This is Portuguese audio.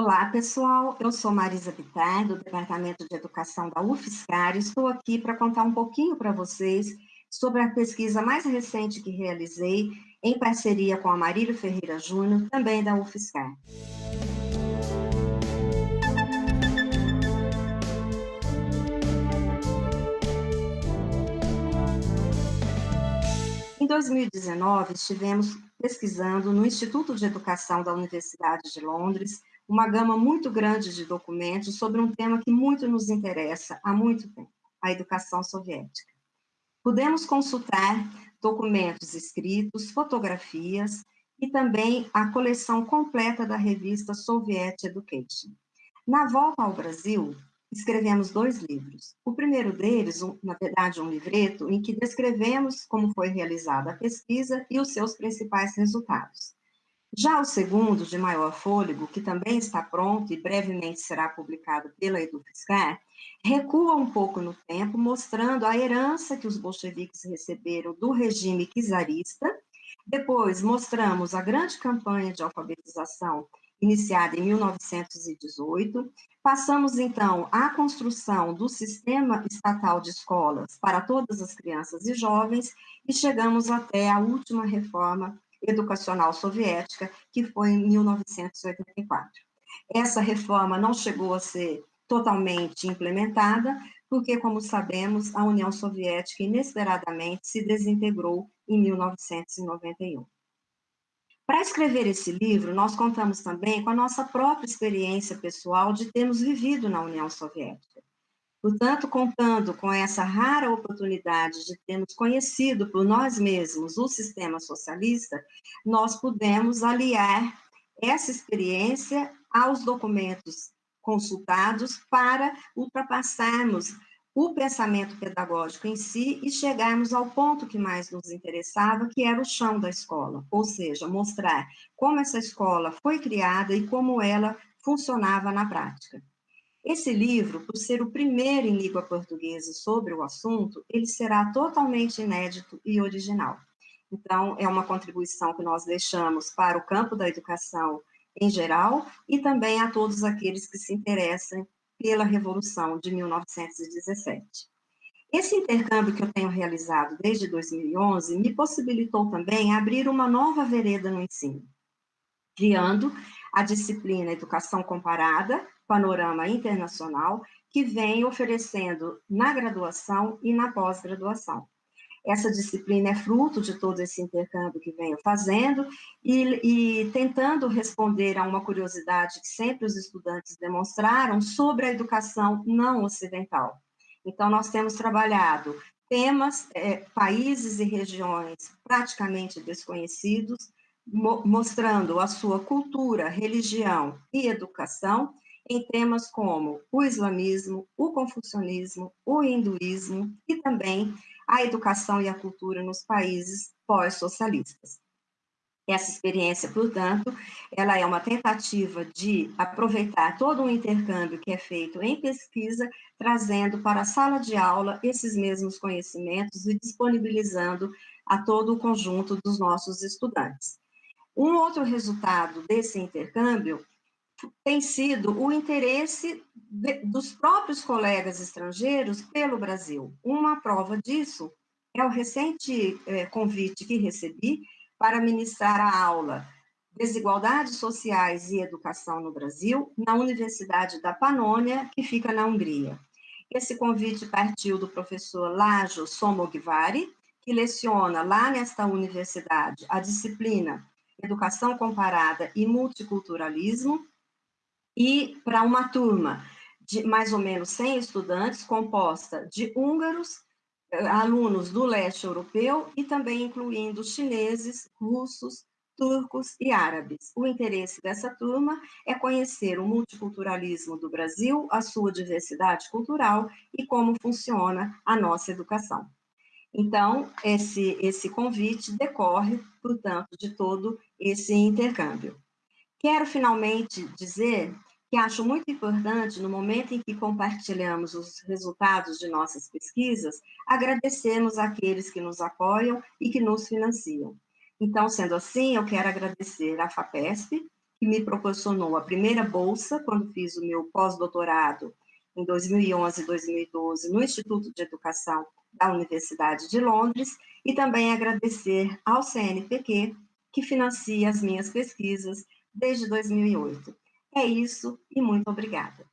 Olá, pessoal. Eu sou Marisa Bittar, do Departamento de Educação da UFSCar, e estou aqui para contar um pouquinho para vocês sobre a pesquisa mais recente que realizei em parceria com a Marília Ferreira Júnior, também da UFSCar. Em 2019, estivemos pesquisando no Instituto de Educação da Universidade de Londres uma gama muito grande de documentos sobre um tema que muito nos interessa há muito tempo, a educação soviética. Pudemos consultar documentos escritos, fotografias e também a coleção completa da revista Soviet Education. Na volta ao Brasil, escrevemos dois livros. O primeiro deles, um, na verdade, um livreto, em que descrevemos como foi realizada a pesquisa e os seus principais resultados. Já o segundo, de maior fôlego, que também está pronto e brevemente será publicado pela EduFiscar, recua um pouco no tempo, mostrando a herança que os bolcheviques receberam do regime czarista. Depois, mostramos a grande campanha de alfabetização iniciada em 1918. Passamos, então, à construção do sistema estatal de escolas para todas as crianças e jovens e chegamos até a última reforma educacional soviética, que foi em 1984. Essa reforma não chegou a ser totalmente implementada, porque, como sabemos, a União Soviética inesperadamente se desintegrou em 1991. Para escrever esse livro, nós contamos também com a nossa própria experiência pessoal de termos vivido na União Soviética. Portanto, contando com essa rara oportunidade de termos conhecido por nós mesmos o sistema socialista, nós pudemos aliar essa experiência aos documentos consultados para ultrapassarmos o pensamento pedagógico em si e chegarmos ao ponto que mais nos interessava, que era o chão da escola, ou seja, mostrar como essa escola foi criada e como ela funcionava na prática. Esse livro, por ser o primeiro em língua portuguesa sobre o assunto, ele será totalmente inédito e original. Então, é uma contribuição que nós deixamos para o campo da educação em geral e também a todos aqueles que se interessam pela Revolução de 1917. Esse intercâmbio que eu tenho realizado desde 2011 me possibilitou também abrir uma nova vereda no ensino, criando a disciplina Educação Comparada, panorama internacional que vem oferecendo na graduação e na pós-graduação. Essa disciplina é fruto de todo esse intercâmbio que venho fazendo e, e, tentando responder a uma curiosidade que sempre os estudantes demonstraram sobre a educação não ocidental. Então, nós temos trabalhado temas, é, países e regiões praticamente desconhecidos, mo mostrando a sua cultura, religião e educação, em temas como o islamismo, o confucionismo, o hinduísmo e também a educação e a cultura nos países pós-socialistas. Essa experiência, portanto, ela é uma tentativa de aproveitar todo o intercâmbio que é feito em pesquisa, trazendo para a sala de aula esses mesmos conhecimentos e disponibilizando a todo o conjunto dos nossos estudantes. Um outro resultado desse intercâmbio tem sido o interesse de, dos próprios colegas estrangeiros pelo Brasil. Uma prova disso é o recente é, convite que recebi para ministrar a aula Desigualdades Sociais e Educação no Brasil, na Universidade da Panônia, que fica na Hungria. Esse convite partiu do professor Lajo Somogvari, que leciona lá nesta universidade a disciplina Educação Comparada e Multiculturalismo, e para uma turma de mais ou menos 100 estudantes, composta de húngaros, eh, alunos do leste europeu e também incluindo chineses, russos, turcos e árabes. O interesse dessa turma é conhecer o multiculturalismo do Brasil, a sua diversidade cultural e como funciona a nossa educação. Então, esse, esse convite decorre, portanto, de todo esse intercâmbio. Quero finalmente dizer que acho muito importante, no momento em que compartilhamos os resultados de nossas pesquisas, agradecemos àqueles que nos apoiam e que nos financiam. Então, sendo assim, eu quero agradecer à FAPESP, que me proporcionou a primeira bolsa, quando fiz o meu pós-doutorado, em 2011 e 2012, no Instituto de Educação da Universidade de Londres, e também agradecer ao CNPq, que financia as minhas pesquisas desde 2008. É isso e muito obrigada.